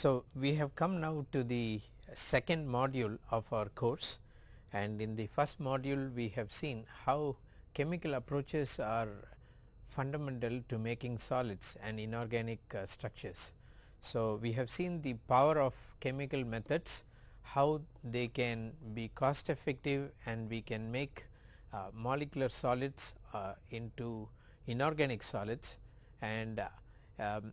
So, we have come now to the second module of our course and in the first module we have seen how chemical approaches are fundamental to making solids and inorganic uh, structures. So, we have seen the power of chemical methods, how they can be cost effective and we can make uh, molecular solids uh, into inorganic solids and um,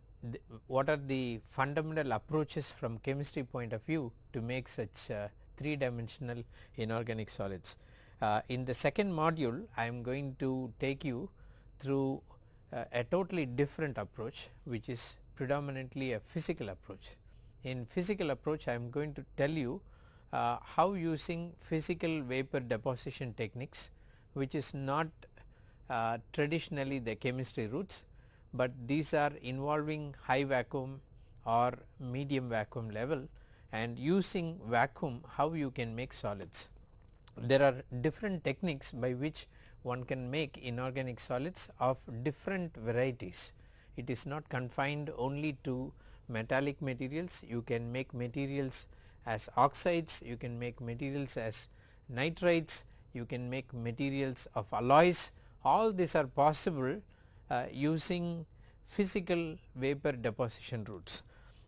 what are the fundamental approaches from chemistry point of view to make such uh, 3 dimensional inorganic solids. Uh, in the second module I am going to take you through uh, a totally different approach which is predominantly a physical approach. In physical approach I am going to tell you uh, how using physical vapor deposition techniques which is not uh, traditionally the chemistry routes, but these are involving high vacuum or medium vacuum level and using vacuum how you can make solids. There are different techniques by which one can make inorganic solids of different varieties. It is not confined only to metallic materials, you can make materials as oxides, you can make materials as nitrides, you can make materials of alloys, all these are possible using physical vapor deposition routes.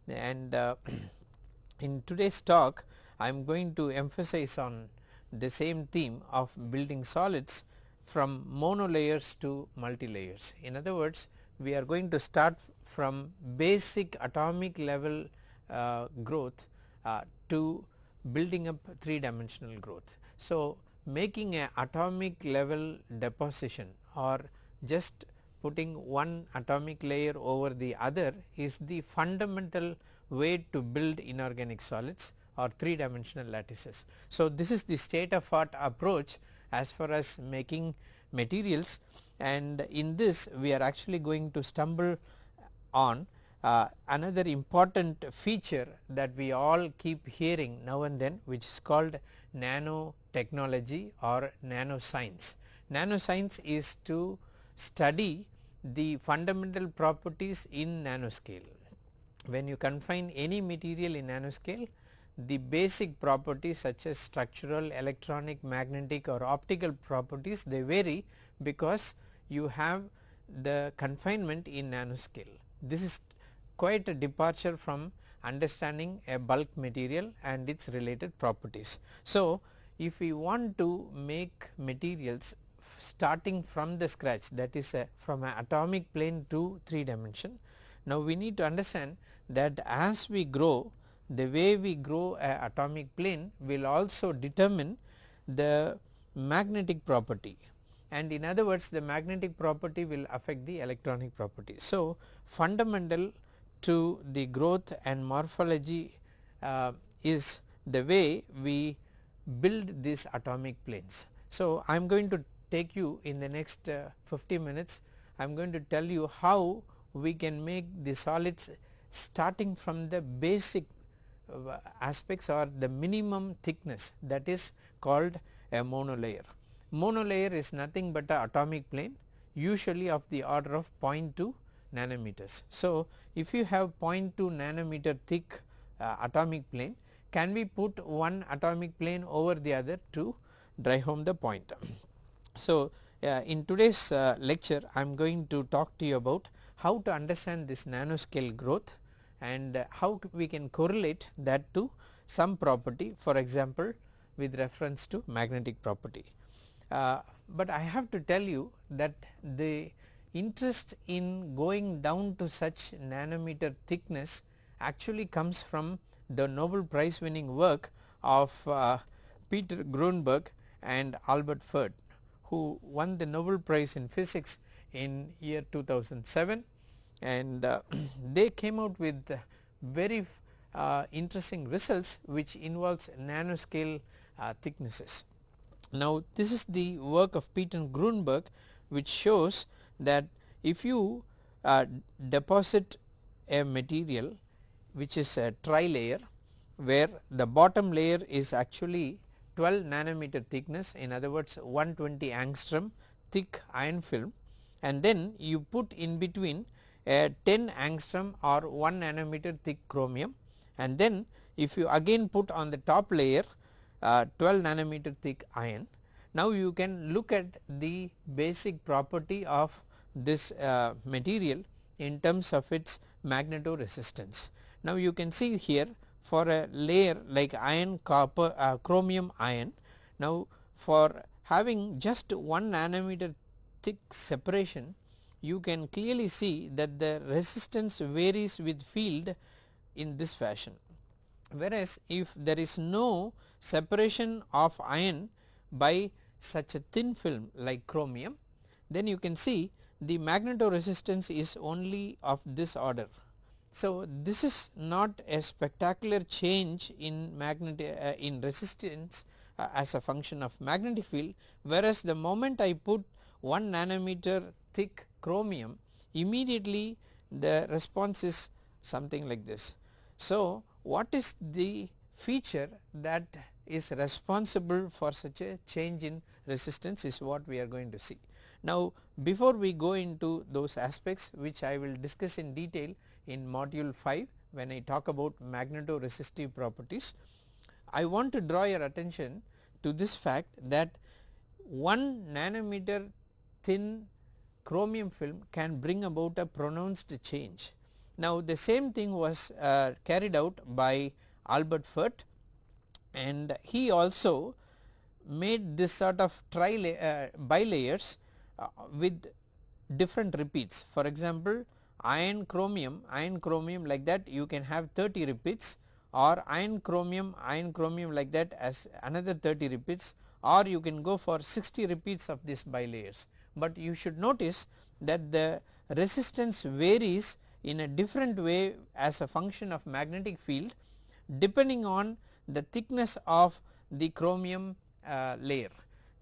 And uh, in today's talk I am going to emphasize on the same theme of building solids from monolayers to multilayers. In other words we are going to start from basic atomic level uh, growth uh, to building up 3 dimensional growth. So, making a atomic level deposition or just putting one atomic layer over the other is the fundamental way to build inorganic solids or 3 dimensional lattices. So, this is the state of art approach as far as making materials and in this we are actually going to stumble on uh, another important feature that we all keep hearing now and then which is called nanotechnology or nanoscience. Nanoscience is to study the fundamental properties in nanoscale. When you confine any material in nanoscale the basic properties such as structural, electronic, magnetic or optical properties they vary because you have the confinement in nanoscale. This is quite a departure from understanding a bulk material and its related properties. So, if we want to make materials starting from the scratch that is a, from an atomic plane to 3 dimension. Now, we need to understand that as we grow the way we grow a atomic plane will also determine the magnetic property and in other words the magnetic property will affect the electronic property. So, fundamental to the growth and morphology uh, is the way we build these atomic planes. So, I am going to take you in the next uh, 50 minutes I am going to tell you how we can make the solids starting from the basic uh, aspects or the minimum thickness that is called a monolayer. Monolayer is nothing but a atomic plane usually of the order of 0.2 nanometers. So, if you have 0.2 nanometer thick uh, atomic plane can we put one atomic plane over the other to drive home the point. So, uh, in today's uh, lecture I am going to talk to you about how to understand this nanoscale growth and uh, how we can correlate that to some property for example with reference to magnetic property. Uh, but I have to tell you that the interest in going down to such nanometer thickness actually comes from the Nobel prize winning work of uh, Peter Grunberg and Albert Fert who won the Nobel prize in physics in year 2007 and uh, they came out with very uh, interesting results which involves nanoscale uh, thicknesses. Now this is the work of Peter Grunberg which shows that if you uh, deposit a material which is a tri-layer where the bottom layer is actually 12 nanometer thickness in other words 120 angstrom thick iron film and then you put in between a 10 angstrom or 1 nanometer thick chromium and then if you again put on the top layer uh, 12 nanometer thick iron. Now you can look at the basic property of this uh, material in terms of its magnetoresistance. Now you can see here for a layer like iron copper uh, chromium iron. Now for having just 1 nanometer thick separation you can clearly see that the resistance varies with field in this fashion. Whereas if there is no separation of iron by such a thin film like chromium then you can see the magnetoresistance is only of this order. So, this is not a spectacular change in magnetic uh, in resistance uh, as a function of magnetic field whereas the moment I put 1 nanometer thick chromium immediately the response is something like this. So, what is the feature that is responsible for such a change in resistance is what we are going to see. Now before we go into those aspects which I will discuss in detail in module 5 when I talk about magnetoresistive properties, I want to draw your attention to this fact that 1 nanometer thin chromium film can bring about a pronounced change. Now the same thing was uh, carried out by Albert Fert and he also made this sort of tri uh, bilayers uh, with different repeats. For example, iron chromium, iron chromium like that you can have 30 repeats or iron chromium, iron chromium like that as another 30 repeats or you can go for 60 repeats of these bilayers. But you should notice that the resistance varies in a different way as a function of magnetic field depending on the thickness of the chromium uh, layer.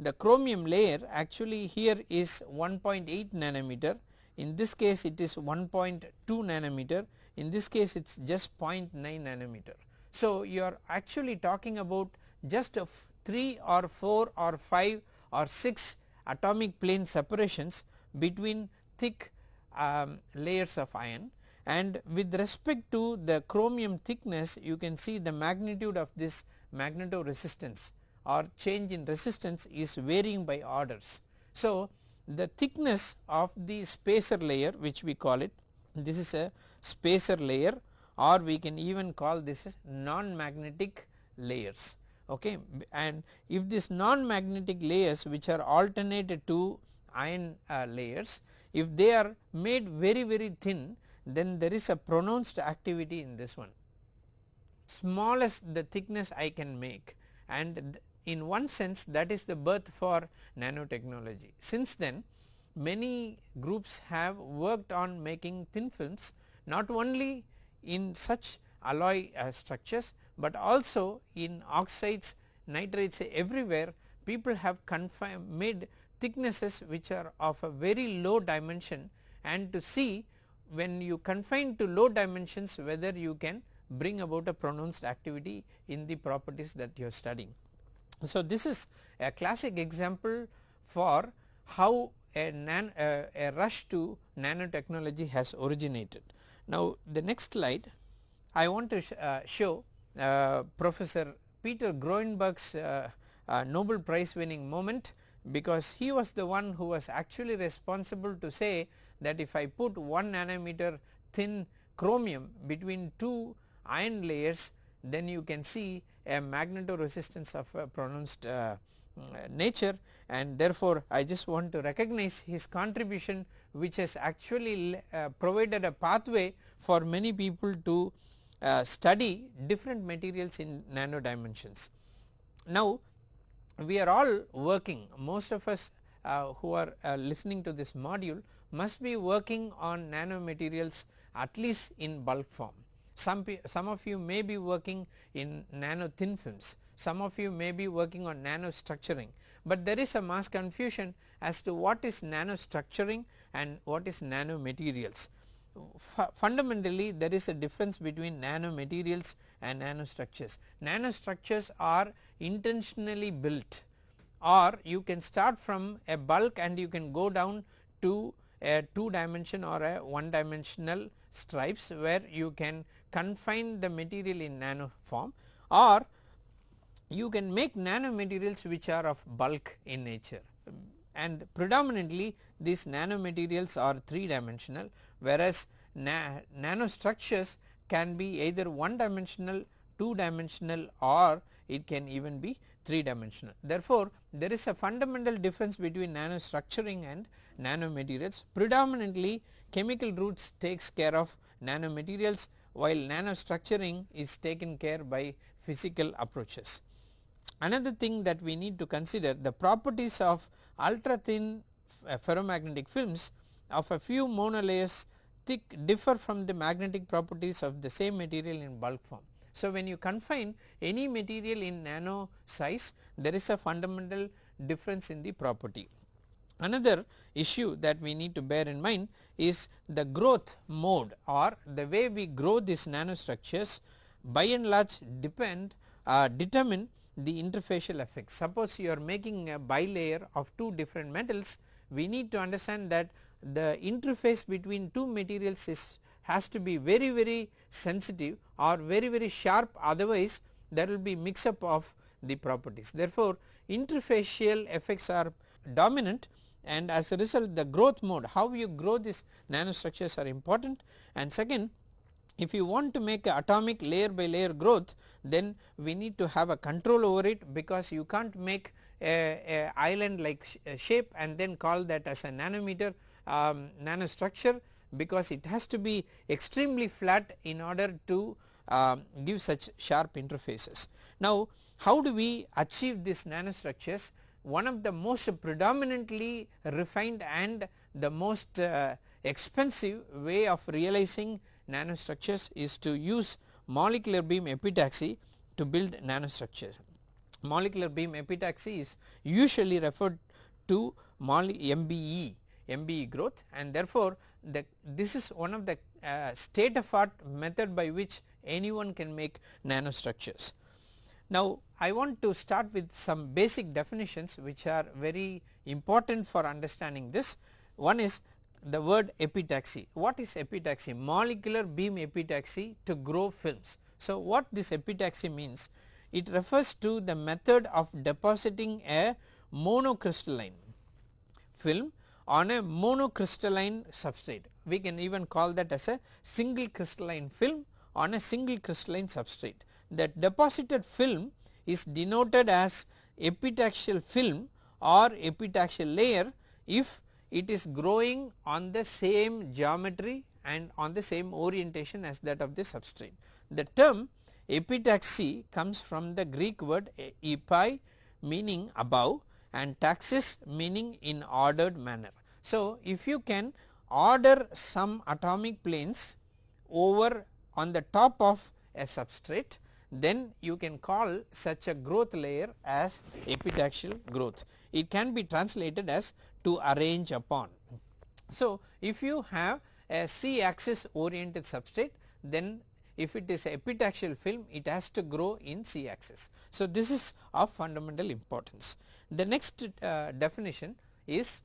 The chromium layer actually here is 1.8 nanometer in this case it is 1.2 nanometer in this case it is just 0.9 nanometer. So you are actually talking about just 3 or 4 or 5 or 6 atomic plane separations between thick um, layers of iron and with respect to the chromium thickness you can see the magnitude of this magnetoresistance or change in resistance is varying by orders. So, the thickness of the spacer layer which we call it this is a spacer layer or we can even call this as non-magnetic layers okay and if this non-magnetic layers which are alternated to iron uh, layers if they are made very very thin then there is a pronounced activity in this one. Smallest the thickness I can make and in one sense that is the birth for nanotechnology. Since then many groups have worked on making thin films not only in such alloy uh, structures, but also in oxides, nitrides everywhere people have confined made thicknesses which are of a very low dimension and to see when you confine to low dimensions whether you can bring about a pronounced activity in the properties that you are studying. So, this is a classic example for how a, nan, uh, a rush to nanotechnology has originated. Now, the next slide I want to sh uh, show uh, Professor Peter Grunberg's uh, uh, Nobel Prize winning moment because he was the one who was actually responsible to say that if I put 1 nanometer thin chromium between two iron layers then you can see a magnetoresistance of a pronounced uh, nature and therefore I just want to recognize his contribution which has actually uh, provided a pathway for many people to uh, study different materials in nano dimensions. Now we are all working most of us uh, who are uh, listening to this module must be working on nanomaterials at least in bulk form. Some, some of you may be working in nano thin films, some of you may be working on nano structuring, but there is a mass confusion as to what is nano structuring and what is nanomaterials. F fundamentally there is a difference between nanomaterials and nanostructures. Nanostructures are intentionally built or you can start from a bulk and you can go down to a 2 dimension or a 1 dimensional stripes where you can confine the material in nano form or you can make nanomaterials which are of bulk in nature and predominantly these nanomaterials are 3 dimensional whereas na structures can be either 1 dimensional, 2 dimensional or it can even be 3 dimensional. Therefore, there is a fundamental difference between nanostructuring and nanomaterials predominantly chemical routes takes care of nanomaterials while nanostructuring is taken care by physical approaches. Another thing that we need to consider the properties of ultra thin uh, ferromagnetic films of a few monolayers thick differ from the magnetic properties of the same material in bulk form. So, when you confine any material in nano size there is a fundamental difference in the property. Another issue that we need to bear in mind is the growth mode or the way we grow these nanostructures by and large depend uh, determine the interfacial effects. Suppose you are making a bilayer of two different metals we need to understand that the interface between two materials is has to be very very sensitive or very very sharp otherwise there will be mix up of the properties. Therefore, interfacial effects are dominant and as a result the growth mode how you grow these nanostructures are important and second if you want to make atomic layer by layer growth then we need to have a control over it because you can't make a, a island like sh shape and then call that as a nanometer um, nanostructure because it has to be extremely flat in order to uh, give such sharp interfaces. Now how do we achieve these nanostructures one of the most predominantly refined and the most uh, expensive way of realizing nanostructures is to use molecular beam epitaxy to build nanostructures. Molecular beam epitaxy is usually referred to MBE, MBE growth and therefore, the, this is one of the uh, state of art method by which anyone can make nanostructures. Now, I want to start with some basic definitions which are very important for understanding this. One is the word epitaxy. What is epitaxy? Molecular beam epitaxy to grow films. So, what this epitaxy means? It refers to the method of depositing a monocrystalline film on a monocrystalline substrate. We can even call that as a single crystalline film on a single crystalline substrate. The deposited film is denoted as epitaxial film or epitaxial layer if it is growing on the same geometry and on the same orientation as that of the substrate. The term epitaxy comes from the Greek word epi meaning above and taxis meaning in ordered manner. So, if you can order some atomic planes over on the top of a substrate then you can call such a growth layer as epitaxial growth. It can be translated as to arrange upon. So, if you have a c axis oriented substrate then if it is epitaxial film it has to grow in c axis. So, this is of fundamental importance. The next uh, definition is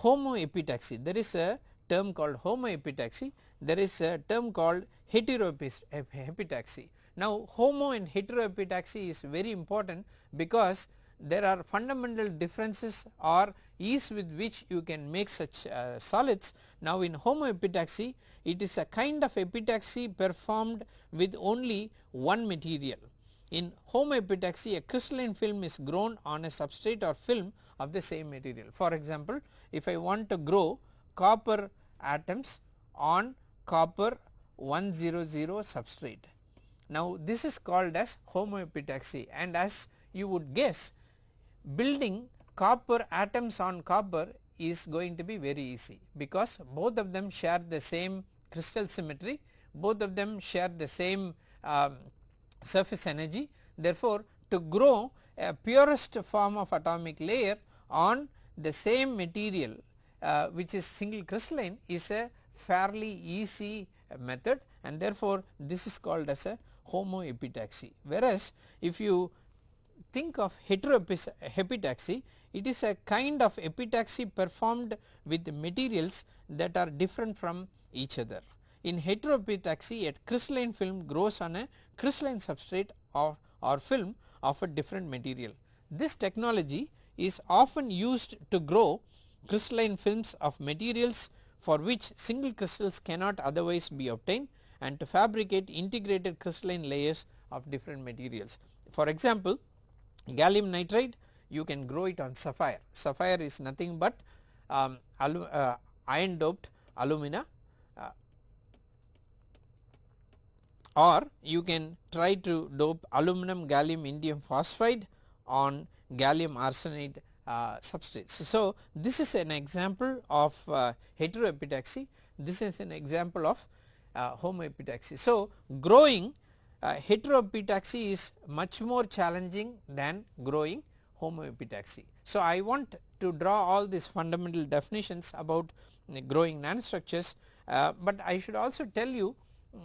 homoepitaxy there is a term called homoepitaxy there is a term called heteroepitaxy. Now homo and heteroepitaxy is very important because there are fundamental differences or ease with which you can make such uh, solids. Now in homoepitaxy it is a kind of epitaxy performed with only one material. In homoepitaxy a crystalline film is grown on a substrate or film of the same material. For example, if I want to grow copper atoms on copper 100 substrate now this is called as homoepitaxy and as you would guess building copper atoms on copper is going to be very easy because both of them share the same crystal symmetry, both of them share the same um, surface energy. Therefore, to grow a purest form of atomic layer on the same material uh, which is single crystalline is a fairly easy method and therefore, this is called as a homoepitaxy. Whereas, if you think of heteroepitaxy it is a kind of epitaxy performed with materials that are different from each other. in heteroepitaxy a crystalline film grows on a crystalline substrate or, or film of a different material. This technology is often used to grow crystalline films of materials for which single crystals cannot otherwise be obtained and to fabricate integrated crystalline layers of different materials. For example, gallium nitride you can grow it on sapphire, sapphire is nothing but um, uh, iron doped alumina uh, or you can try to dope aluminum gallium indium phosphide on gallium arsenide uh, substrates. So, this is an example of uh, heteroepitaxy, this is an example of uh, homoepitaxy. So, growing uh, heteroepitaxy is much more challenging than growing homoepitaxy. So, I want to draw all these fundamental definitions about growing nanostructures, uh, but I should also tell you mm,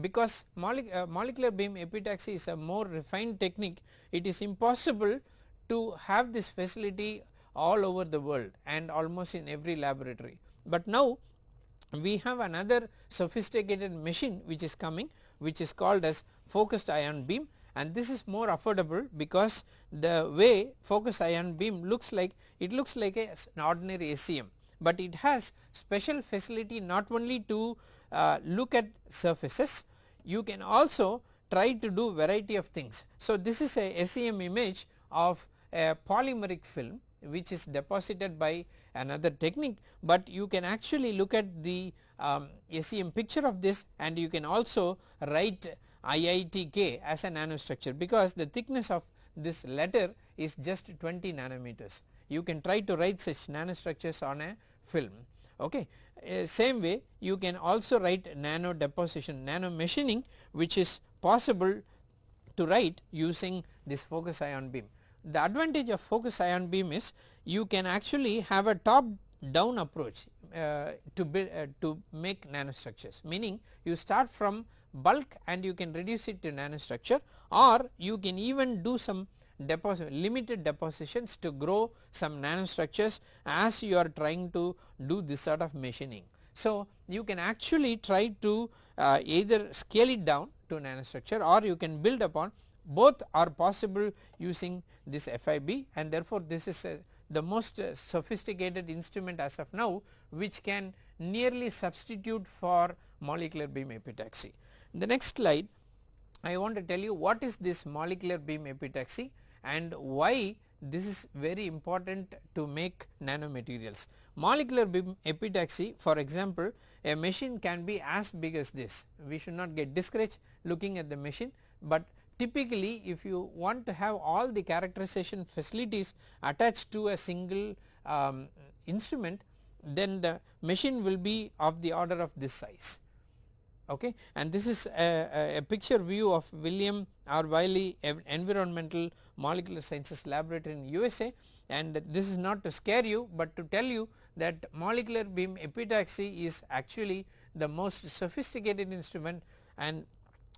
because uh, molecular beam epitaxy is a more refined technique it is impossible to have this facility all over the world and almost in every laboratory. But now we have another sophisticated machine which is coming which is called as focused ion beam and this is more affordable because the way focused ion beam looks like it looks like a, an ordinary SEM, but it has special facility not only to uh, look at surfaces you can also try to do variety of things. So, this is a SEM image of a polymeric film which is deposited by another technique, but you can actually look at the um, SEM picture of this and you can also write IITK as a nanostructure because the thickness of this letter is just 20 nanometers. You can try to write such nanostructures on a film. Okay. Uh, same way you can also write nano deposition, nano machining which is possible to write using this focus ion beam. The advantage of focus ion beam is you can actually have a top down approach uh, to build uh, to make nanostructures meaning you start from bulk and you can reduce it to nanostructure or you can even do some deposit limited depositions to grow some nanostructures as you are trying to do this sort of machining. So, you can actually try to uh, either scale it down to nanostructure or you can build upon both are possible using this FIB and therefore this is a, the most uh, sophisticated instrument as of now which can nearly substitute for molecular beam epitaxy. In the next slide I want to tell you what is this molecular beam epitaxy and why this is very important to make nanomaterials. Molecular beam epitaxy for example a machine can be as big as this we should not get discouraged looking at the machine, but typically if you want to have all the characterization facilities attached to a single um, instrument then the machine will be of the order of this size. Okay? And this is a, a, picture view of William R. Wiley environmental molecular sciences laboratory in USA and this is not to scare you but to tell you that molecular beam epitaxy is actually the most sophisticated instrument and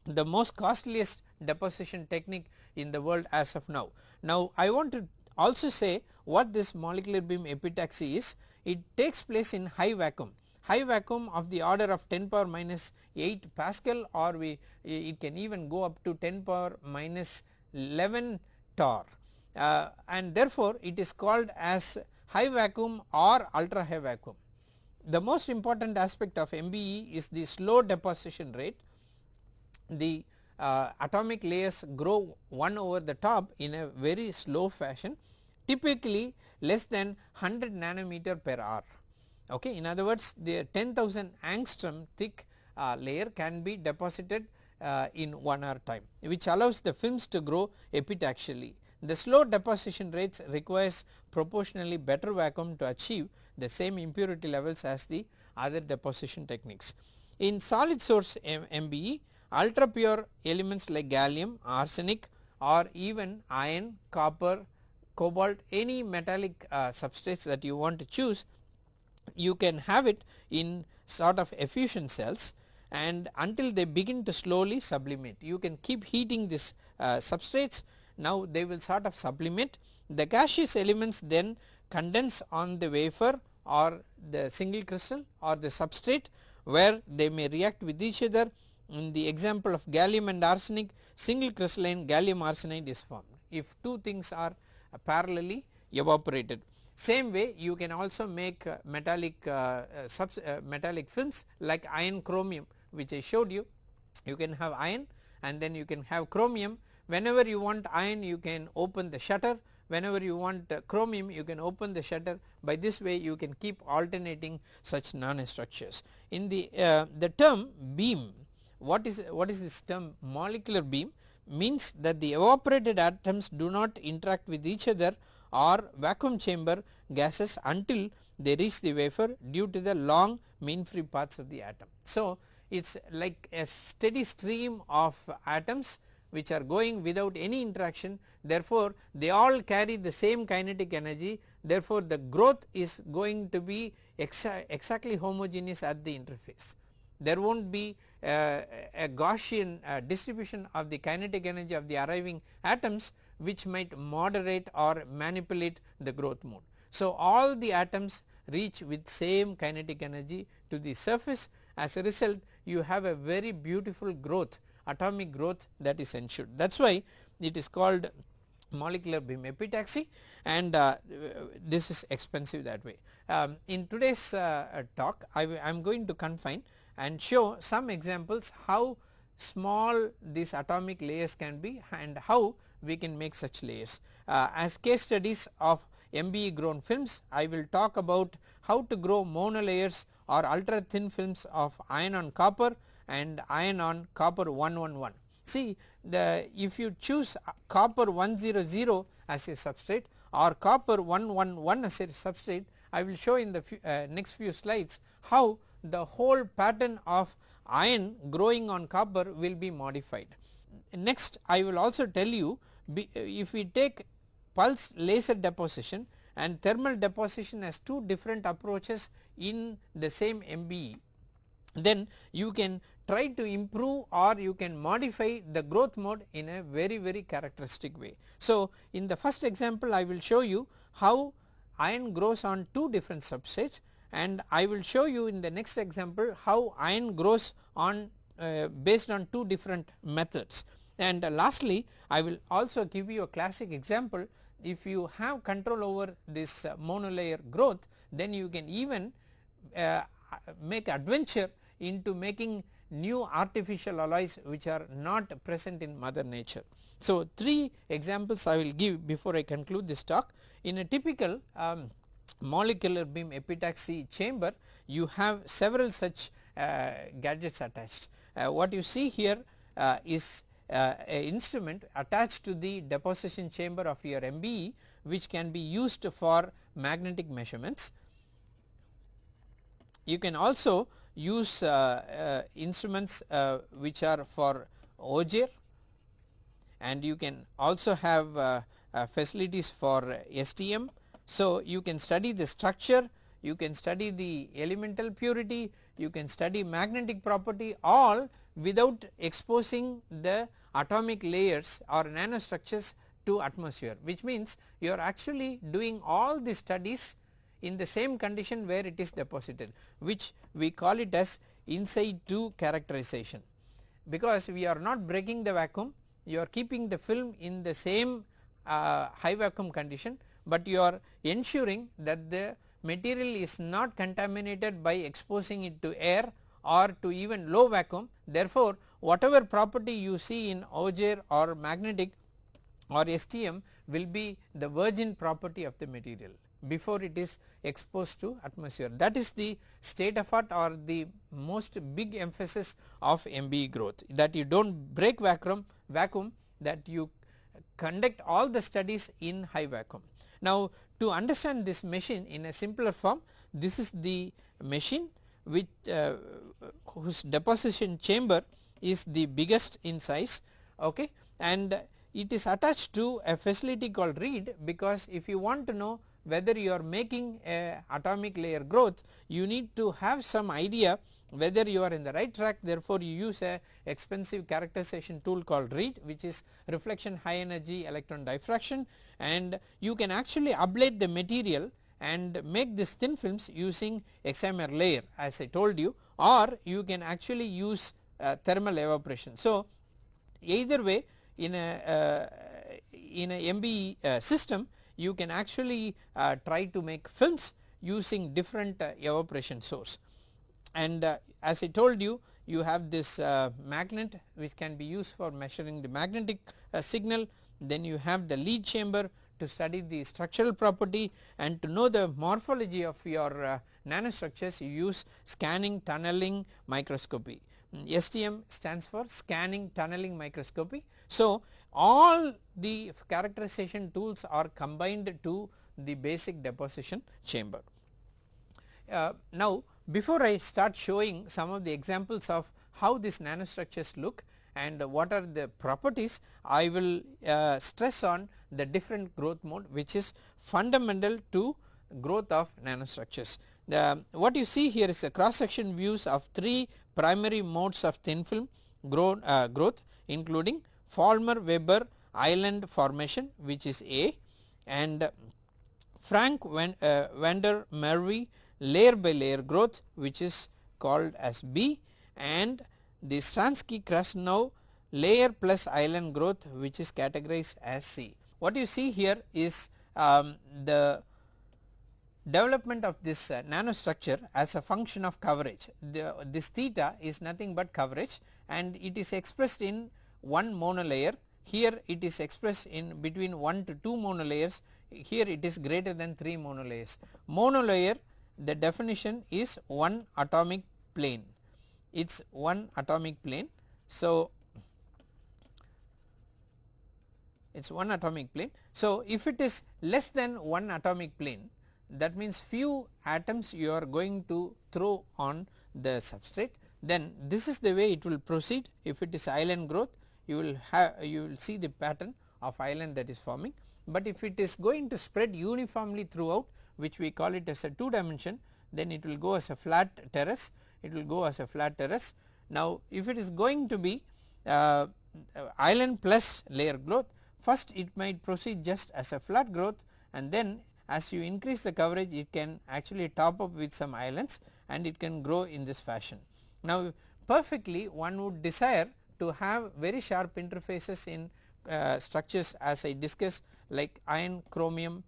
the most costliest deposition technique in the world as of now. Now I want to also say what this molecular beam epitaxy is, it takes place in high vacuum, high vacuum of the order of 10 power minus 8 Pascal or we it can even go up to 10 power minus 11 torr uh, and therefore it is called as high vacuum or ultra high vacuum. The most important aspect of MBE is the slow deposition rate, the uh, atomic layers grow one over the top in a very slow fashion typically less than 100 nanometer per hour. Okay. In other words the 10,000 angstrom thick uh, layer can be deposited uh, in 1 hour time which allows the films to grow epitaxially. The slow deposition rates requires proportionally better vacuum to achieve the same impurity levels as the other deposition techniques. In solid source M MBE ultra pure elements like gallium, arsenic or even iron, copper, cobalt any metallic uh, substrates that you want to choose you can have it in sort of effusion cells and until they begin to slowly sublimate. You can keep heating these uh, substrates. Now they will sort of sublimate. The gaseous elements then condense on the wafer or the single crystal or the substrate where they may react with each other in the example of gallium and arsenic single crystalline gallium arsenide is formed if two things are parallelly evaporated. Same way you can also make uh, metallic uh, uh, uh, metallic films like iron chromium which I showed you. You can have iron and then you can have chromium whenever you want iron you can open the shutter whenever you want uh, chromium you can open the shutter by this way you can keep alternating such nanostructures. In the uh, the term beam what is what is this term molecular beam means that the evaporated atoms do not interact with each other or vacuum chamber gases until they reach the wafer due to the long mean free paths of the atom. So, it is like a steady stream of atoms which are going without any interaction therefore, they all carry the same kinetic energy therefore, the growth is going to be exa exactly homogeneous at the interface. There will not be a Gaussian uh, distribution of the kinetic energy of the arriving atoms which might moderate or manipulate the growth mode. So, all the atoms reach with same kinetic energy to the surface as a result you have a very beautiful growth atomic growth that is ensured that is why it is called molecular beam epitaxy and uh, this is expensive that way. Um, in today's uh, talk I am going to confine and show some examples how small these atomic layers can be and how we can make such layers. Uh, as case studies of MBE grown films I will talk about how to grow monolayers or ultra thin films of iron on copper and iron on copper 111. See the if you choose copper 100 as a substrate or copper 111 as a substrate I will show in the uh, next few slides how the whole pattern of iron growing on copper will be modified. Next I will also tell you if we take pulse laser deposition and thermal deposition as two different approaches in the same MBE then you can try to improve or you can modify the growth mode in a very very characteristic way. So, in the first example I will show you how iron grows on two different substrates and I will show you in the next example how iron grows on uh, based on two different methods. And uh, lastly I will also give you a classic example if you have control over this uh, monolayer growth then you can even uh, make adventure into making new artificial alloys which are not present in mother nature. So, three examples I will give before I conclude this talk. In a typical um, molecular beam epitaxy chamber you have several such uh, gadgets attached. Uh, what you see here uh, is uh, a instrument attached to the deposition chamber of your MBE which can be used for magnetic measurements. You can also use uh, uh, instruments which are for Auger and you can also have facilities for STM. So, you can study the structure, you can study the elemental purity, you can study magnetic property all without exposing the atomic layers or nanostructures to atmosphere which means you are actually doing all the studies in the same condition where it is deposited which we call it as inside situ characterization. Because we are not breaking the vacuum you are keeping the film in the same uh, high vacuum condition but you are ensuring that the material is not contaminated by exposing it to air or to even low vacuum therefore whatever property you see in Auger or magnetic or STM will be the virgin property of the material before it is exposed to atmosphere. That is the state of art or the most big emphasis of MBE growth that you do not break vacuum, vacuum that you conduct all the studies in high vacuum. Now to understand this machine in a simpler form this is the machine which uh, whose deposition chamber is the biggest in size okay? And it is attached to a facility called RHEED because if you want to know whether you are making a atomic layer growth you need to have some idea whether you are in the right track therefore you use a expensive characterization tool called RHEED which is reflection high energy electron diffraction and you can actually ablate the material and make this thin films using excimer laser as I told you or you can actually use uh, thermal evaporation. So, either way in a uh, in a MBE uh, system you can actually uh, try to make films using different uh, evaporation source and uh, as I told you you have this magnet which can be used for measuring the magnetic signal then you have the LEED chamber to study the structural property and to know the morphology of your uh, nanostructures you use scanning tunneling microscopy. STM stands for scanning tunneling microscopy. So, all the characterization tools are combined to the basic deposition chamber. Uh, now, before I start showing some of the examples of how these nanostructures look and what are the properties I will uh, stress on the different growth mode which is fundamental to growth of nanostructures. The, what you see here is a cross section views of three primary modes of thin film grow, uh, growth including Volmer Weber island formation which is A and Frank Van, uh, Merwe layer by layer growth which is called as B and the Stranski now layer plus island growth which is categorized as C. What you see here is um, the development of this uh, nanostructure as a function of coverage. The, this theta is nothing but coverage and it is expressed in one monolayer here it is expressed in between 1 to 2 monolayers here it is greater than 3 monolayers. Monolayer the definition is one atomic plane it is one atomic plane. So, it is one atomic plane. So, if it is less than one atomic plane that means few atoms you are going to throw on the substrate then this is the way it will proceed if it is island growth you will have you will see the pattern of island that is forming. But if it is going to spread uniformly throughout which we call it as a 2 dimension then it will go as a flat terrace it will go as a flat terrace. Now if it is going to be uh, island plus layer growth first it might proceed just as a flat growth and then as you increase the coverage it can actually top up with some islands and it can grow in this fashion. Now perfectly one would desire to have very sharp interfaces in uh, structures as I discussed like iron chromium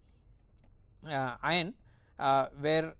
iron uh, where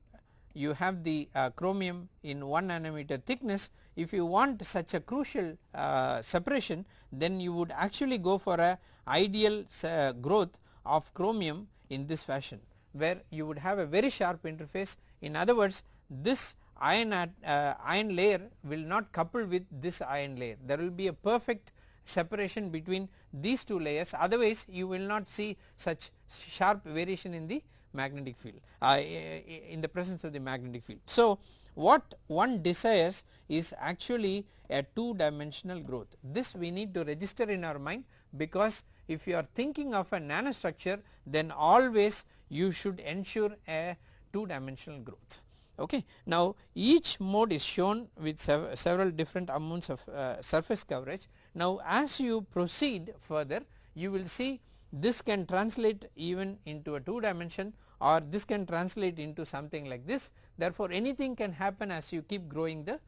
you have the uh, chromium in 1 nanometer thickness. If you want such a crucial uh, separation then you would actually go for a ideal uh, growth of chromium in this fashion where you would have a very sharp interface. In other words this iron at, uh, iron layer will not couple with this iron layer. There will be a perfect separation between these two layers. Otherwise you will not see such sharp variation in the magnetic field uh, in the presence of the magnetic field. So, what one desires is actually a 2 dimensional growth this we need to register in our mind because if you are thinking of a nanostructure then always you should ensure a 2 dimensional growth. Okay. Now, each mode is shown with sev several different amounts of uh, surface coverage. Now, as you proceed further you will see this can translate even into a 2 dimension or this can translate into something like this. Therefore, anything can happen as you keep growing the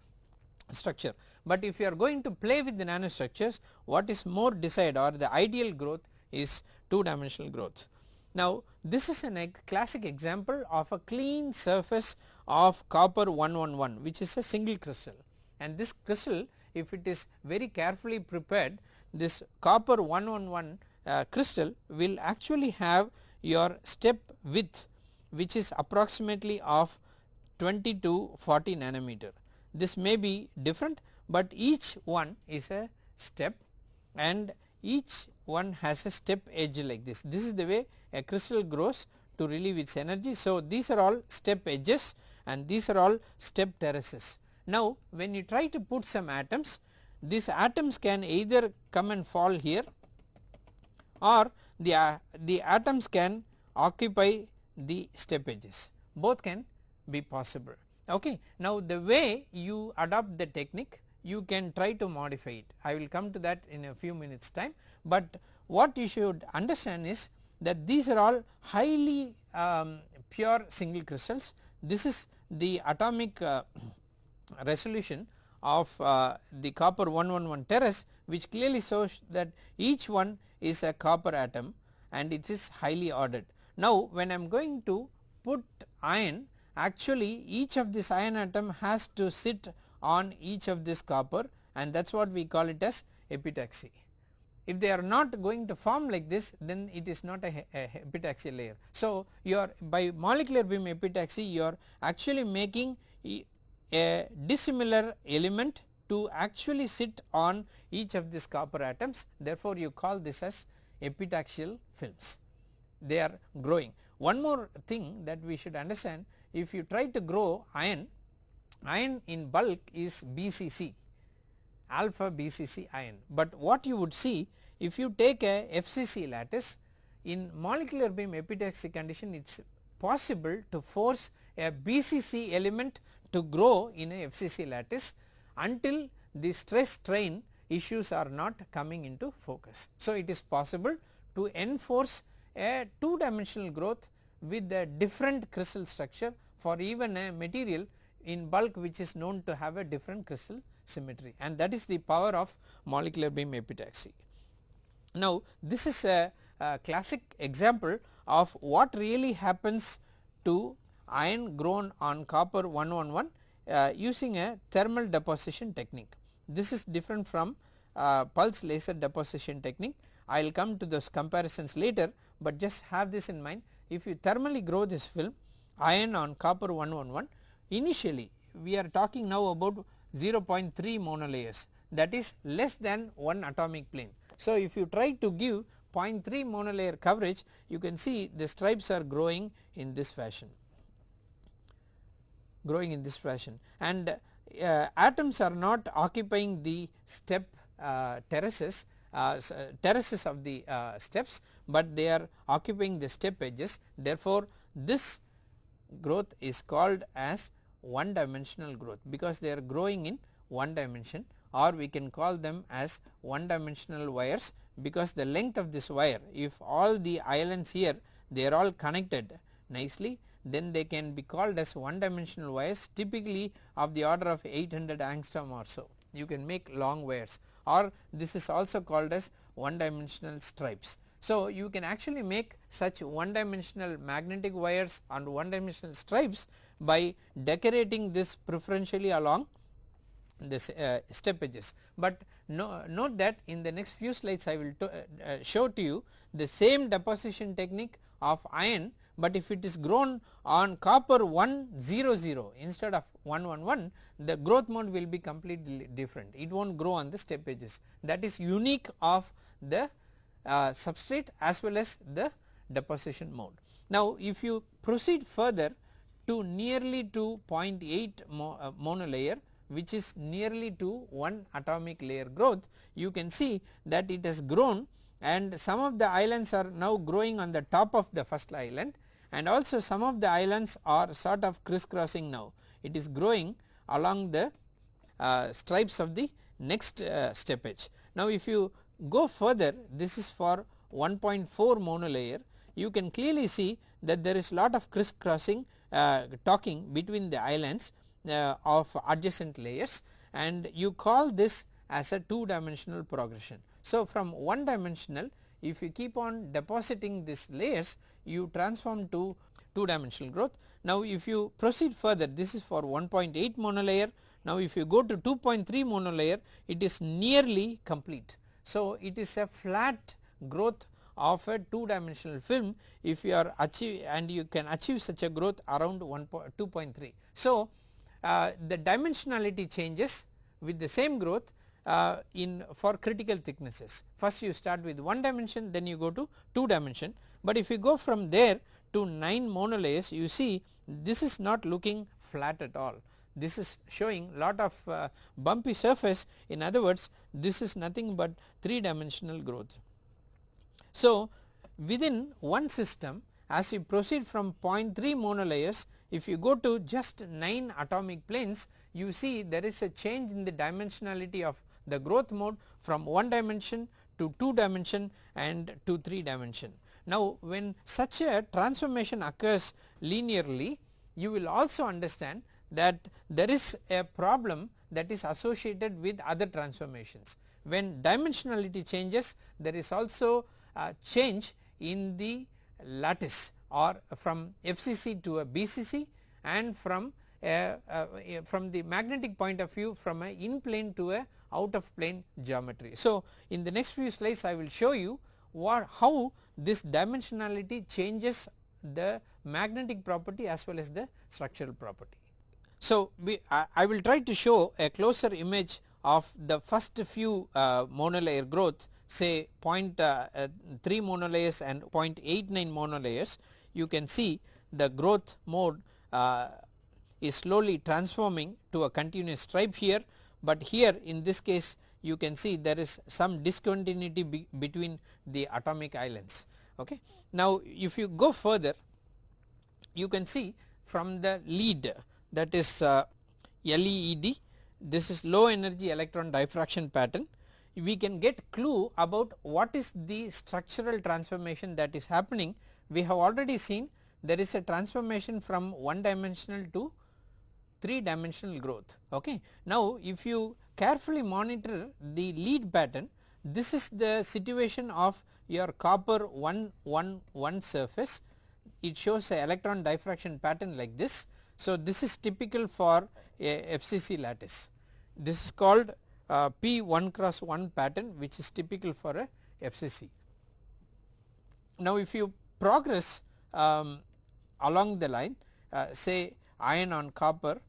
structure. But if you are going to play with the nanostructures what is more desired or the ideal growth is 2 dimensional growth. Now this is a classic example of a clean surface of copper 111 which is a single crystal and this crystal if it is very carefully prepared this copper 111 uh, crystal will actually have your step width which is approximately of 20 to 40 nanometer. This may be different but each one is a step and each one has a step edge like this. This is the way a crystal grows to relieve its energy. So, these are all step edges and these are all step terraces. Now, when you try to put some atoms these atoms can either come and fall here or the, uh, the atoms can occupy the step edges both can be possible. Okay. Now, the way you adopt the technique you can try to modify it I will come to that in a few minutes time, but what you should understand is that these are all highly um, pure single crystals this is the atomic uh, resolution of uh, the copper 111 terrace which clearly shows that each one is a copper atom and it is highly ordered. Now when I am going to put iron actually each of this iron atom has to sit on each of this copper and that is what we call it as epitaxy. If they are not going to form like this then it is not a, a epitaxial layer. So you are by molecular beam epitaxy you are actually making a dissimilar element to actually sit on each of these copper atoms. Therefore you call this as epitaxial films. They are growing. One more thing that we should understand if you try to grow iron, iron in bulk is BCC alpha BCC iron, but what you would see if you take a FCC lattice in molecular beam epitaxy condition it is possible to force a BCC element to grow in a FCC lattice until the stress strain issues are not coming into focus. So, it is possible to enforce a 2 dimensional growth with a different crystal structure for even a material in bulk which is known to have a different crystal symmetry and that is the power of molecular beam epitaxy. Now this is a, a classic example of what really happens to iron grown on copper 111 uh, using a thermal deposition technique. This is different from uh, pulse laser deposition technique. I will come to those comparisons later, but just have this in mind if you thermally grow this film iron on copper 111 initially we are talking now about 0.3 monolayers that is less than 1 atomic plane. So if you try to give 0.3 monolayer coverage you can see the stripes are growing in this fashion growing in this fashion. And uh, atoms are not occupying the step uh, terraces uh, uh terraces of the uh, steps, but they are occupying the step edges. Therefore this growth is called as one dimensional growth because they are growing in one dimension or we can call them as one dimensional wires because the length of this wire if all the islands here they are all connected nicely then they can be called as one dimensional wires typically of the order of 800 angstrom or so you can make long wires or this is also called as one dimensional stripes. So you can actually make such one dimensional magnetic wires and one dimensional stripes by decorating this preferentially along this uh, step edges. But no, note that in the next few slides I will uh, uh, show to you the same deposition technique of iron but if it is grown on copper 100 instead of 111 the growth mode will be completely different. It will not grow on the step edges. That is unique of the uh, substrate as well as the deposition mode. Now if you proceed further to nearly to 0.8 mo, uh, monolayer which is nearly to 1 atomic layer growth you can see that it has grown and some of the islands are now growing on the top of the first island and also some of the islands are sort of crisscrossing now it is growing along the uh, stripes of the next uh, step edge. Now if you go further this is for 1.4 monolayer you can clearly see that there is lot of crisscrossing uh, talking between the islands uh, of adjacent layers and you call this as a 2 dimensional progression. So from 1 dimensional if you keep on depositing these layers you transform to 2 dimensional growth. Now if you proceed further this is for 1.8 monolayer now if you go to 2.3 monolayer it is nearly complete. So it is a flat growth of a 2 dimensional film if you are achieve and you can achieve such a growth around 2.3. So uh, the dimensionality changes with the same growth uh, in for critical thicknesses. First you start with 1 dimension then you go to 2 dimension, but if you go from there to 9 monolayers you see this is not looking flat at all. This is showing lot of uh, bumpy surface in other words this is nothing but 3 dimensional growth. So within one system as you proceed from 0.3 monolayers if you go to just 9 atomic planes you see there is a change in the dimensionality of the growth mode from 1 dimension to 2 dimension and to 3 dimension. Now when such a transformation occurs linearly you will also understand that there is a problem that is associated with other transformations. When dimensionality changes there is also a change in the lattice or from FCC to a BCC and from from the magnetic point of view from a in plane to a out of plane geometry. So, in the next few slides I will show you what how this dimensionality changes the magnetic property as well as the structural property. So, we I, I will try to show a closer image of the first few uh, monolayer growth say uh, uh, 0.3 monolayers and 0.89 monolayers you can see the growth mode uh, is slowly transforming to a continuous stripe here, but here in this case you can see there is some discontinuity be between the atomic islands. Okay. Now, if you go further you can see from the LEED that is uh, LEED this is low energy electron diffraction pattern we can get clue about what is the structural transformation that is happening we have already seen there is a transformation from one dimensional to 3 dimensional growth. Okay. Now, if you carefully monitor the LEED pattern this is the situation of your copper 1 1 1 surface it shows a electron diffraction pattern like this. So, this is typical for a FCC lattice this is called uh, P 1 cross 1 pattern which is typical for a FCC. Now, if you progress um, along the line uh, say iron on copper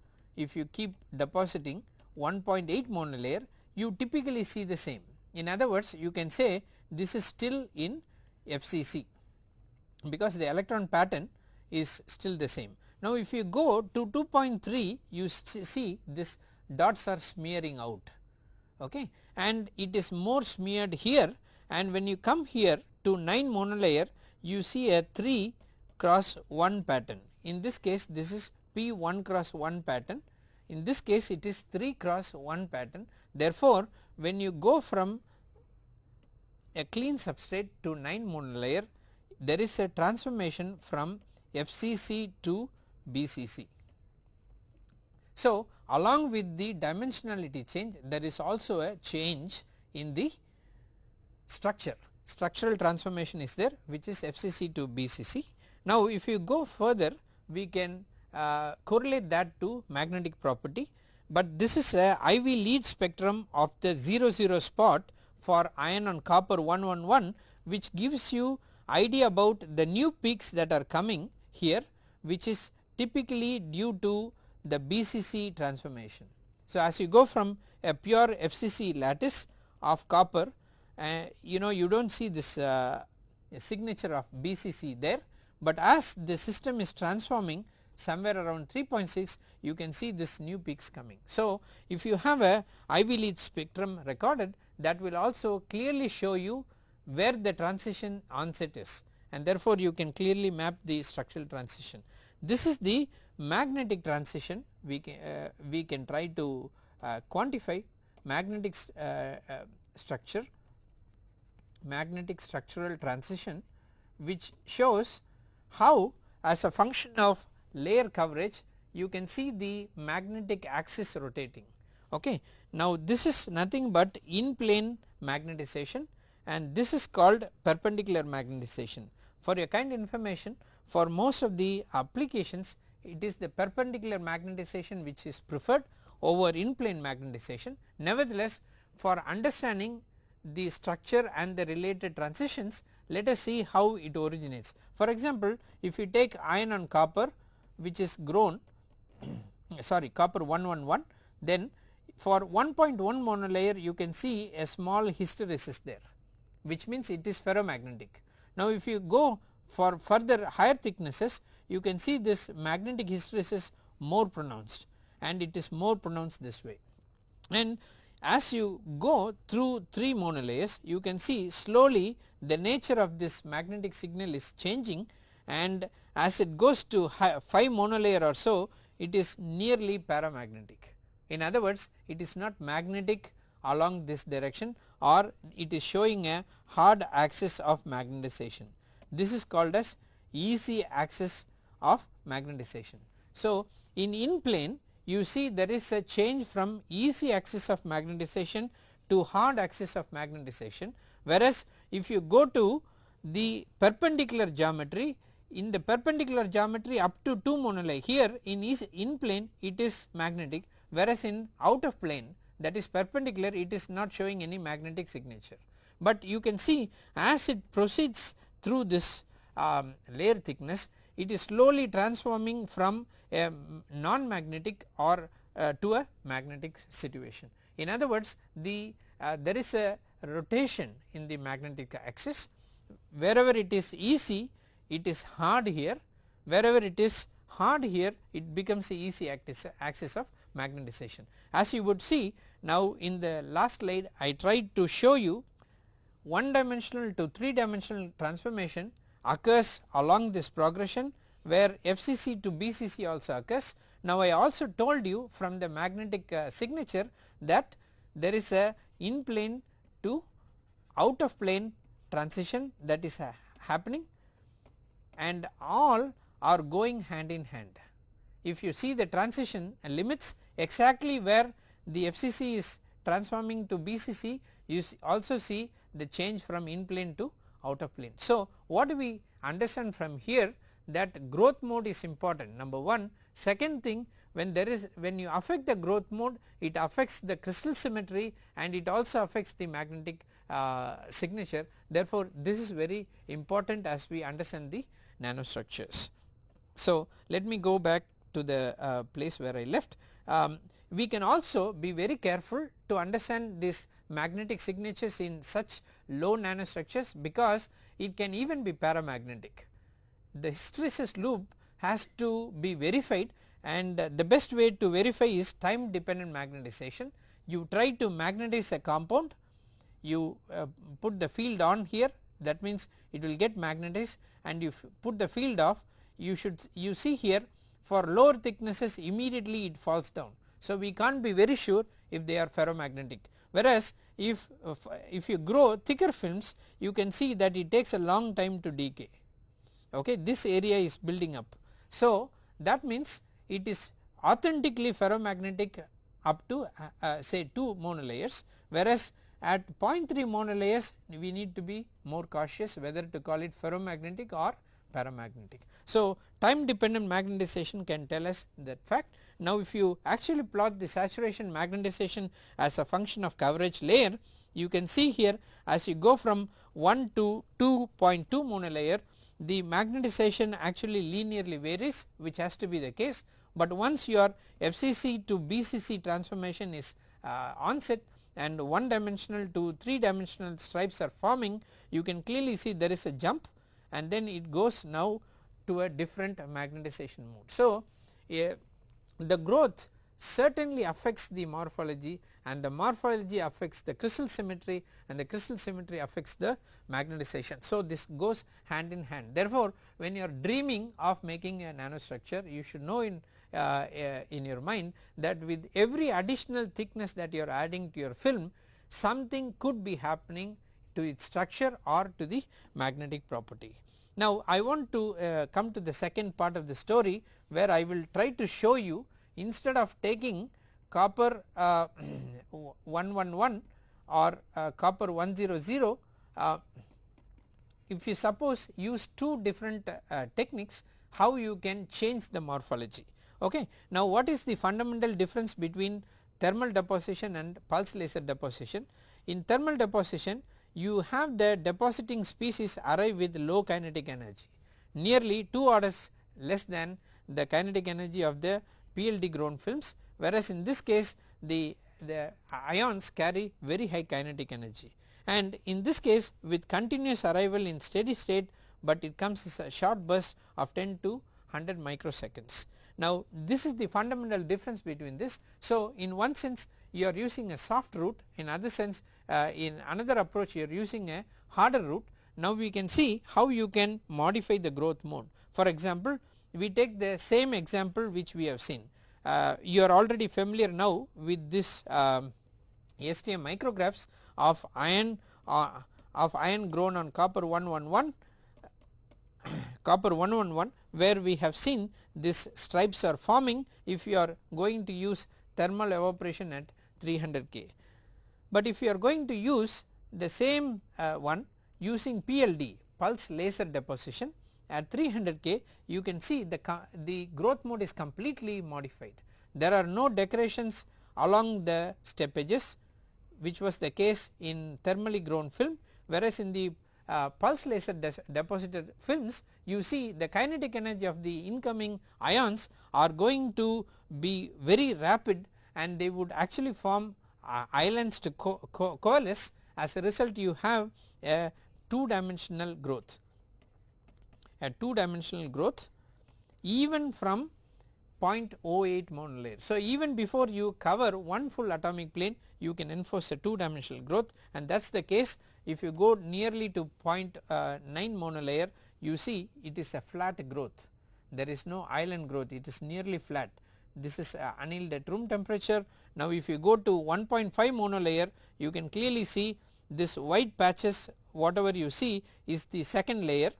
if you keep depositing 1.8 monolayer you typically see the same. In other words you can say this is still in FCC because the electron pattern is still the same. Now if you go to 2.3 you see this dots are smearing out okay and it is more smeared here and when you come here to 9 monolayer you see a 3 cross 1 pattern. In this case this is P 1 cross 1 pattern in this case it is 3 cross 1 pattern therefore when you go from a clean substrate to 9 monolayer there is a transformation from FCC to BCC. So, along with the dimensionality change there is also a change in the structure structural transformation is there which is FCC to BCC. Now, if you go further we can uh, correlate that to magnetic property, but this is a IV LEED spectrum of the 0 0 spot for iron on copper 111 which gives you idea about the new peaks that are coming here which is typically due to the BCC transformation. So, as you go from a pure FCC lattice of copper uh, you know you do not see this uh, signature of BCC there, but as the system is transforming somewhere around 3.6 you can see this new peaks coming. So, if you have a IV LEED spectrum recorded that will also clearly show you where the transition onset is and therefore, you can clearly map the structural transition. This is the magnetic transition we can, uh, we can try to uh, quantify magnetic uh, uh, structure magnetic structural transition which shows how as a function of layer coverage you can see the magnetic axis rotating. Okay. Now, this is nothing but in plane magnetization and this is called perpendicular magnetization. For your kind information for most of the applications it is the perpendicular magnetization which is preferred over in plane magnetization. Nevertheless, for understanding the structure and the related transitions let us see how it originates. For example, if you take iron and copper which is grown sorry copper 111 then for 1.1 monolayer you can see a small hysteresis there which means it is ferromagnetic. Now if you go for further higher thicknesses you can see this magnetic hysteresis more pronounced and it is more pronounced this way. And as you go through 3 monolayers you can see slowly the nature of this magnetic signal is changing and as it goes to 5 monolayer or so it is nearly paramagnetic. In other words it is not magnetic along this direction or it is showing a hard axis of magnetization. This is called as easy axis of magnetization. So, in in plane you see there is a change from easy axis of magnetization to hard axis of magnetization whereas if you go to the perpendicular geometry in the perpendicular geometry up to 2 monolae here in is in plane it is magnetic whereas in out of plane that is perpendicular it is not showing any magnetic signature. But you can see as it proceeds through this um, layer thickness it is slowly transforming from a non magnetic or uh, to a magnetic situation. In other words the uh, there is a rotation in the magnetic axis wherever it is easy it is hard here wherever it is hard here it becomes the easy axis, of magnetization. As you would see now in the last slide I tried to show you one dimensional to 3 dimensional transformation occurs along this progression where FCC to BCC also occurs. Now I also told you from the magnetic uh, signature that there is a in plane to out of plane transition that is uh, happening and all are going hand in hand. If you see the transition and limits exactly where the FCC is transforming to BCC you also see the change from in plane to out of plane. So, what do we understand from here that growth mode is important number 1. Second thing when there is when you affect the growth mode it affects the crystal symmetry and it also affects the magnetic uh, signature therefore, this is very important as we understand the nanostructures. So, let me go back to the uh, place where I left. Um, we can also be very careful to understand this magnetic signatures in such low nanostructures because it can even be paramagnetic. The hysteresis loop has to be verified and the best way to verify is time dependent magnetization. You try to magnetize a compound, you uh, put the field on here that means it will get magnetized and you put the field off you should you see here for lower thicknesses immediately it falls down. So, we can't be very sure if they are ferromagnetic whereas if, if you grow thicker films you can see that it takes a long time to decay okay this area is building up. So, that means it is authentically ferromagnetic up to uh, uh, say 2 monolayers whereas at 0.3 monolayers we need to be more cautious whether to call it ferromagnetic or paramagnetic. So, time dependent magnetization can tell us that fact. Now, if you actually plot the saturation magnetization as a function of coverage layer you can see here as you go from 1 to 2.2 monolayer the magnetization actually linearly varies which has to be the case, but once your FCC to BCC transformation is uh, onset and one dimensional to 3 dimensional stripes are forming you can clearly see there is a jump and then it goes now to a different magnetization mode. So, the growth certainly affects the morphology and the morphology affects the crystal symmetry and the crystal symmetry affects the magnetization. So, this goes hand in hand therefore, when you are dreaming of making a nanostructure you should know in uh, uh, in your mind that with every additional thickness that you are adding to your film something could be happening to its structure or to the magnetic property. Now I want to uh, come to the second part of the story where I will try to show you instead of taking copper uh, 111 or uh, copper 100 uh, if you suppose use two different uh, techniques how you can change the morphology. Okay. Now what is the fundamental difference between thermal deposition and pulse laser deposition? In thermal deposition you have the depositing species arrive with low kinetic energy nearly 2 orders less than the kinetic energy of the PLD grown films whereas in this case the, the ions carry very high kinetic energy and in this case with continuous arrival in steady state but it comes as a short burst of 10 to 100 microseconds. Now this is the fundamental difference between this. So in one sense you are using a soft route in other sense uh, in another approach you are using a harder route. Now we can see how you can modify the growth mode. For example we take the same example which we have seen. Uh, you are already familiar now with this um, STM micrographs of iron uh, of iron grown on copper 111 copper 111 where we have seen this stripes are forming if you are going to use thermal evaporation at 300 K. But if you are going to use the same uh, one using PLD pulse laser deposition at 300 K you can see the, the growth mode is completely modified. There are no decorations along the step edges which was the case in thermally grown film whereas in the uh, pulse laser deposited films you see the kinetic energy of the incoming ions are going to be very rapid and they would actually form uh, islands to co co coalesce. As a result you have a 2 dimensional growth. A 2 dimensional growth even from 0.08 monolayer. So, even before you cover one full atomic plane you can enforce a 2 dimensional growth and that is the case if you go nearly to 0.9 uh, monolayer you see it is a flat growth there is no island growth it is nearly flat this is uh, annealed at room temperature. Now if you go to 1.5 monolayer you can clearly see this white patches whatever you see is the second layer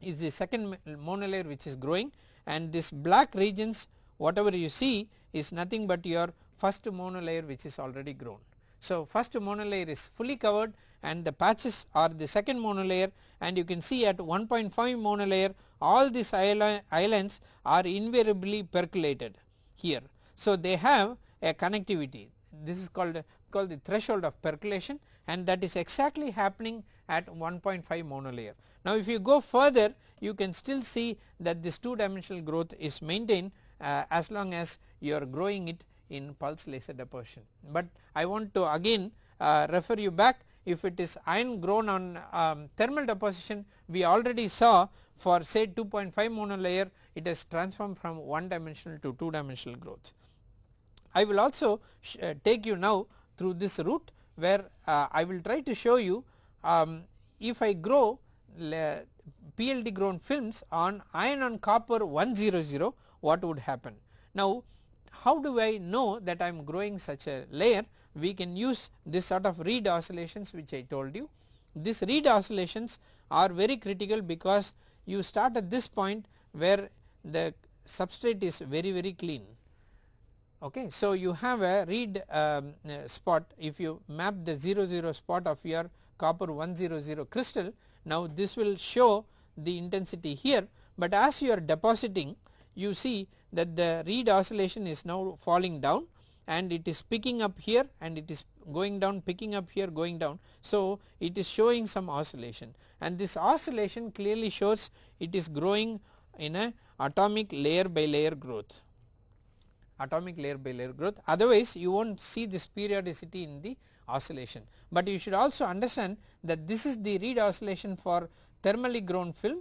is the second monolayer which is growing and this black regions whatever you see is nothing but your first monolayer which is already grown. So first monolayer is fully covered and the patches are the second monolayer and you can see at 1.5 monolayer all these islands are invariably percolated here. So they have a connectivity this is called called the threshold of percolation and that is exactly happening at 1.5 monolayer. Now if you go further you can still see that this 2 dimensional growth is maintained uh, as long as you are growing it in pulse laser deposition. But I want to again uh, refer you back if it is iron grown on um, thermal deposition we already saw for say 2.5 monolayer it has transformed from 1 dimensional to 2 dimensional growth. I will also uh, take you now through this route where uh, I will try to show you um, if I grow PLD grown films on iron on copper 100 what would happen. Now how do I know that I am growing such a layer we can use this sort of RHEED oscillations which I told you. These RHEED oscillations are very critical because you start at this point where the substrate is very very clean okay. So you have a RHEED um, uh, spot if you map the 00 0 spot of your copper 100 crystal now this will show the intensity here but as you are depositing you see that the RHEED oscillation is now falling down and it is picking up here and it is going down picking up here going down. So it is showing some oscillation and this oscillation clearly shows it is growing in a atomic layer by layer growth atomic layer by layer growth otherwise you will not see this periodicity in the oscillation. But you should also understand that this is the RHEED oscillation for thermally grown film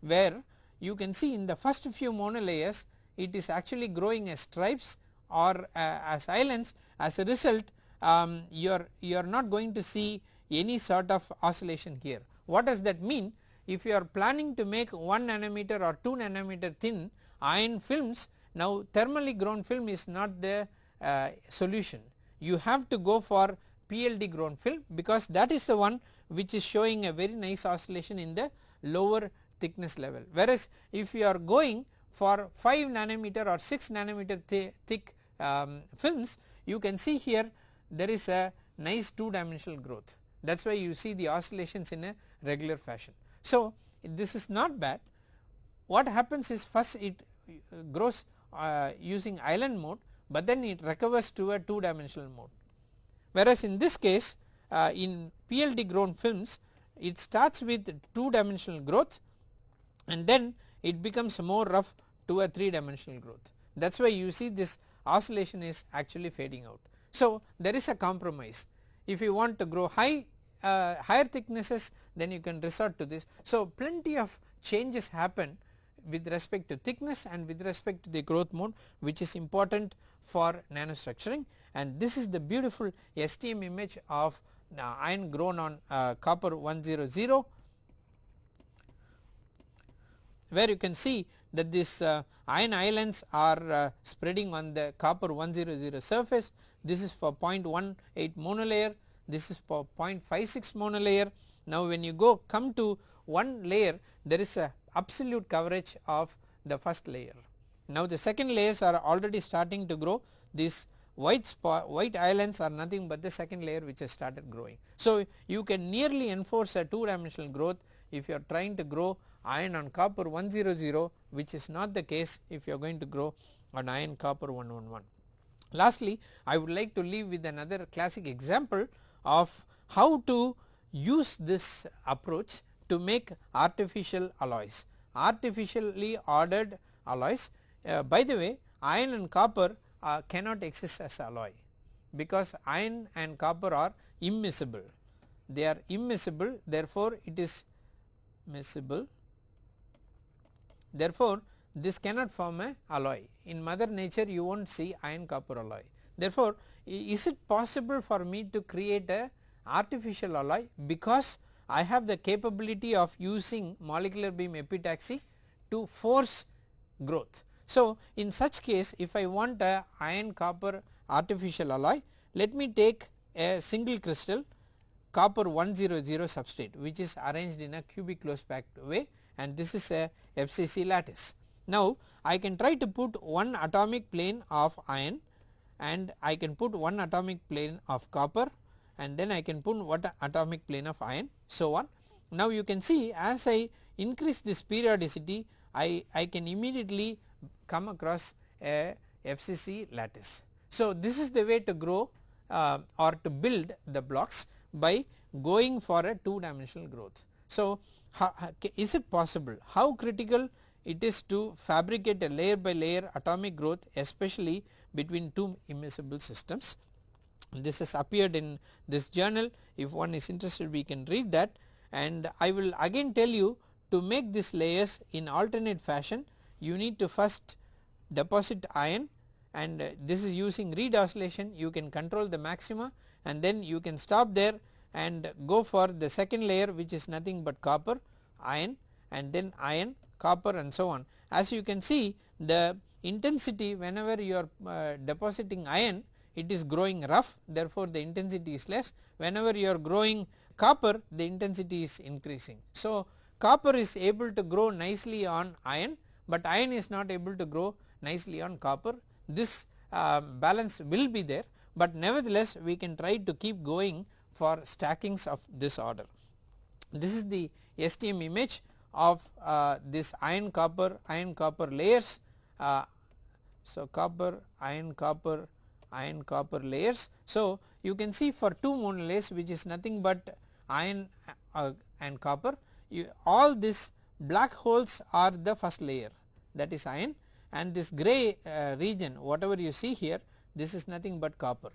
where you can see in the first few monolayers it is actually growing as stripes or uh, as islands as a result um, you are you are not going to see any sort of oscillation here. What does that mean? If you are planning to make 1 nanometer or 2 nanometer thin iron films now thermally grown film is not the uh, solution you have to go for PLD grown film because that is the one which is showing a very nice oscillation in the lower thickness level. Whereas if you are going for 5 nanometer or 6 nanometer th thick um, films you can see here there is a nice 2 dimensional growth. That is why you see the oscillations in a regular fashion. So this is not bad. What happens is first it uh, grows uh, using island mode but then it recovers to a 2 dimensional mode. Whereas in this case uh, in PLD grown films it starts with 2 dimensional growth and then it becomes more rough to a 3 dimensional growth that is why you see this oscillation is actually fading out. So there is a compromise if you want to grow high uh, higher thicknesses then you can resort to this. So plenty of changes happen with respect to thickness and with respect to the growth mode which is important for nanostructuring and this is the beautiful STM image of uh, iron grown on uh, copper 100 where you can see that these uh, iron islands are uh, spreading on the copper 100 surface this is for 0.18 monolayer this is for 0.56 monolayer now when you go come to one layer there is a absolute coverage of the first layer. Now the second layers are already starting to grow these white white islands are nothing but the second layer which has started growing. So you can nearly enforce a 2 dimensional growth if you are trying to grow iron on copper 100 which is not the case if you are going to grow on iron copper 111. Lastly I would like to leave with another classic example of how to use this approach to make artificial alloys. Artificially ordered alloys uh, by the way iron and copper uh, cannot exist as alloy because iron and copper are immiscible they are immiscible therefore it is miscible therefore this cannot form a alloy. In mother nature you will not see iron copper alloy. Therefore is it possible for me to create a artificial alloy? Because I have the capability of using molecular beam epitaxy to force growth. So, in such case if I want a iron copper artificial alloy let me take a single crystal copper 100 substrate which is arranged in a cubic close packed way and this is a FCC lattice. Now I can try to put one atomic plane of iron and I can put one atomic plane of copper and then I can put what atomic plane of iron so on. Now you can see as I increase this periodicity I, I can immediately come across a FCC lattice. So this is the way to grow uh, or to build the blocks by going for a 2 dimensional growth. So how, is it possible? How critical it is to fabricate a layer by layer atomic growth especially between two immiscible systems. This has appeared in this journal. If one is interested we can read that. And I will again tell you to make these layers in alternate fashion you need to first deposit iron and this is using RHEED oscillation. You can control the maxima and then you can stop there and go for the second layer which is nothing but copper iron and then iron copper and so on. As you can see the intensity whenever you are uh, depositing iron it is growing rough therefore the intensity is less whenever you are growing copper the intensity is increasing. So copper is able to grow nicely on iron but iron is not able to grow nicely on copper this uh, balance will be there but nevertheless we can try to keep going for stackings of this order. This is the STM image of uh, this iron copper iron copper layers. Uh, so, copper iron copper iron copper layers. So, you can see for two monolays which is nothing but iron uh, and copper you, all these black holes are the first layer that is iron and this gray uh, region whatever you see here this is nothing but copper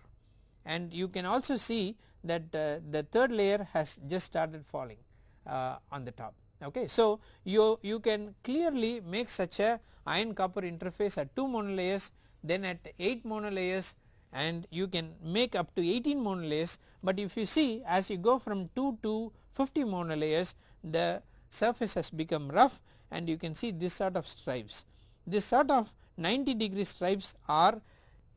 and you can also see that uh, the third layer has just started falling uh, on the top. Okay. So, you, you can clearly make such a iron copper interface at 2 monolayers then at 8 monolayers and you can make up to 18 monolayers, but if you see as you go from 2 to 50 monolayers the surface has become rough and you can see this sort of stripes. This sort of 90 degree stripes are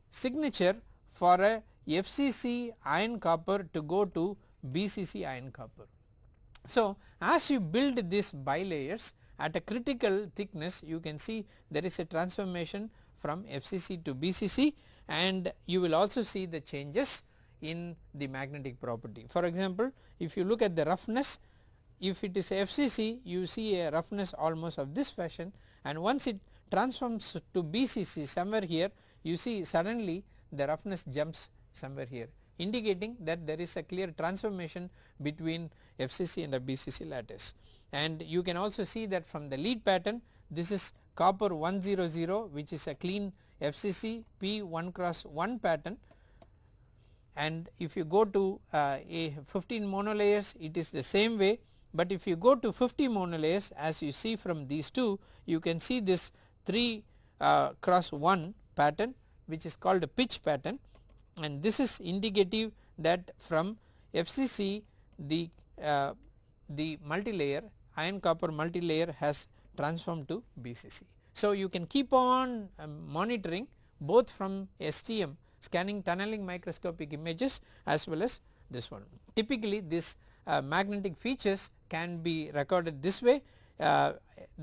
signature for a FCC iron copper to go to BCC iron copper. So, as you build these bilayers at a critical thickness you can see there is a transformation from FCC to BCC and you will also see the changes in the magnetic property. For example, if you look at the roughness if it is FCC you see a roughness almost of this fashion and once it transforms to BCC somewhere here you see suddenly the roughness jumps somewhere here indicating that there is a clear transformation between FCC and BCC lattice. And you can also see that from the LEED pattern this is copper 100 which is a clean FCC P1 cross 1 pattern. And if you go to uh, a 15 monolayers it is the same way. But if you go to 50 monolayers as you see from these two you can see this 3 uh, cross 1 pattern which is called a pitch pattern and this is indicative that from FCC the uh, the multilayer iron copper multilayer has transformed to BCC. So, you can keep on um, monitoring both from STM scanning tunneling microscopic images as well as this one. Typically this uh, magnetic features can be recorded this way uh,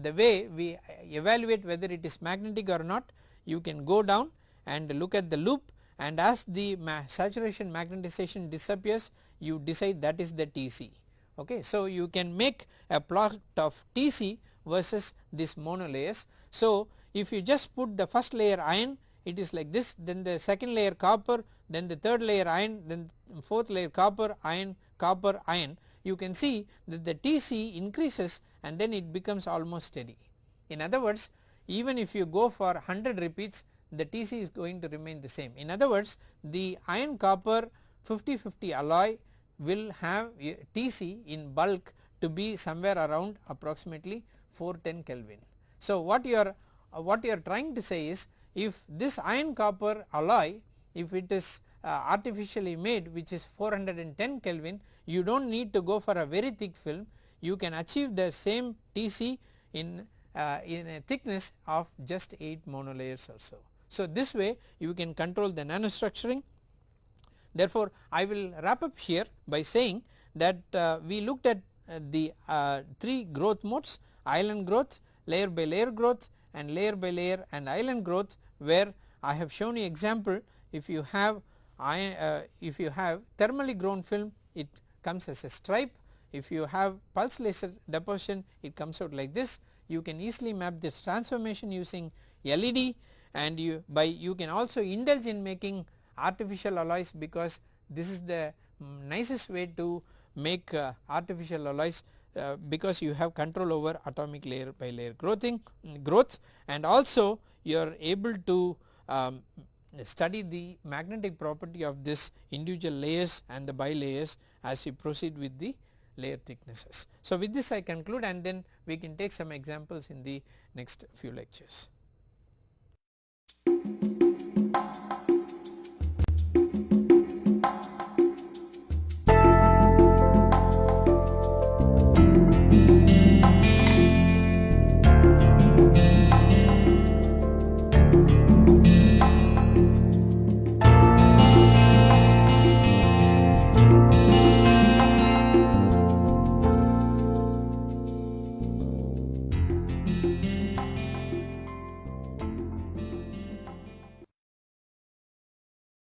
the way we evaluate whether it is magnetic or not you can go down and look at the loop and as the ma saturation magnetization disappears you decide that is the TC okay. So you can make a plot of TC versus this monolayers. So if you just put the first layer iron it is like this then the second layer copper then the third layer iron then fourth layer copper iron copper iron you can see that the TC increases and then it becomes almost steady. In other words even if you go for 100 repeats the TC is going to remain the same. In other words the iron copper 50 50 alloy will have TC in bulk to be somewhere around approximately 410 Kelvin. So what you are uh, what you are trying to say is if this iron copper alloy if it is uh, artificially made which is 410 Kelvin you do not need to go for a very thick film you can achieve the same TC in uh, in a thickness of just 8 monolayers or so. So this way you can control the nanostructuring. Therefore I will wrap up here by saying that uh, we looked at uh, the uh, 3 growth modes island growth, layer by layer growth and layer by layer and island growth where I have shown you example. If you have uh, if you have thermally grown film it comes as a stripe. If you have pulse laser deposition it comes out like this. You can easily map this transformation using LEED and you by you can also indulge in making artificial alloys because this is the nicest way to make uh, artificial alloys uh, because you have control over atomic layer by layer growthing growth and also you are able to um, study the magnetic property of this individual layers and the bilayers as you proceed with the layer thicknesses. So with this I conclude and then we can take some examples in the next few lectures. thank you